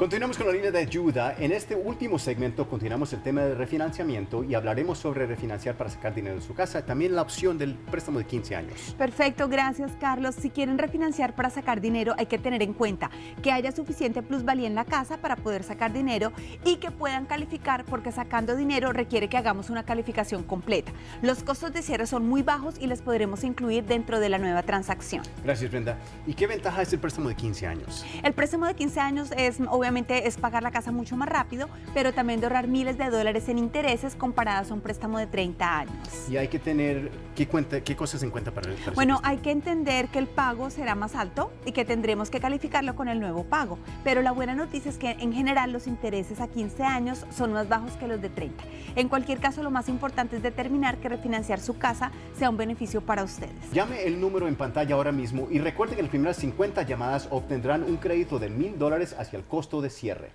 Continuamos con la línea de ayuda. En este último segmento continuamos el tema del refinanciamiento y hablaremos sobre refinanciar para sacar dinero de su casa. También la opción del préstamo de 15 años. Perfecto, gracias Carlos. Si quieren refinanciar para sacar dinero hay que tener en cuenta que haya suficiente plusvalía en la casa para poder sacar dinero y que puedan calificar porque sacando dinero requiere que hagamos una calificación completa. Los costos de cierre son muy bajos y les podremos incluir dentro de la nueva transacción. Gracias Brenda. ¿Y qué ventaja es el préstamo de 15 años? El préstamo de 15 años es obviamente es pagar la casa mucho más rápido, pero también de ahorrar miles de dólares en intereses comparados a un préstamo de 30 años. Y hay que tener, ¿qué, cuenta, qué cosas en cuenta para el para Bueno, hay que entender que el pago será más alto y que tendremos que calificarlo con el nuevo pago, pero la buena noticia es que en general los intereses a 15 años son más bajos que los de 30. En cualquier caso, lo más importante es determinar que refinanciar su casa sea un beneficio para ustedes. Llame el número en pantalla ahora mismo y recuerde que las primeras 50 llamadas obtendrán un crédito de mil dólares hacia el costo de cierre.